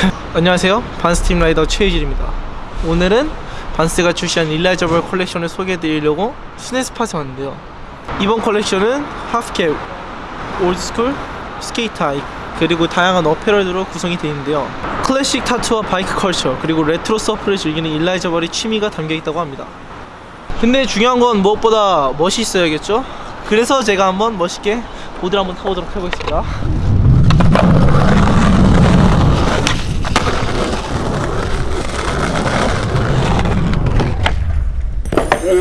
안녕하세요. 반스팀 라이더 최희질입니다. 오늘은 반스가 출시한 일라이저벌 컬렉션을 소개해드리려고 스네스팟에 왔는데요. 이번 컬렉션은 Half Cab, Old Skool, Sk8-Hi 그리고 다양한 apparel들로 구성이 되어 있는데요. 클래식 tattoo와 바이크 culture 그리고 레트로 surf를 즐기는 일라이저벌의 취미가 담겨있다고 합니다. 근데 중요한 건 무엇보다 멋이 있어야겠죠? 그래서 제가 한번 멋있게 보드를 한번 타보도록 해보겠습니다 Ừ.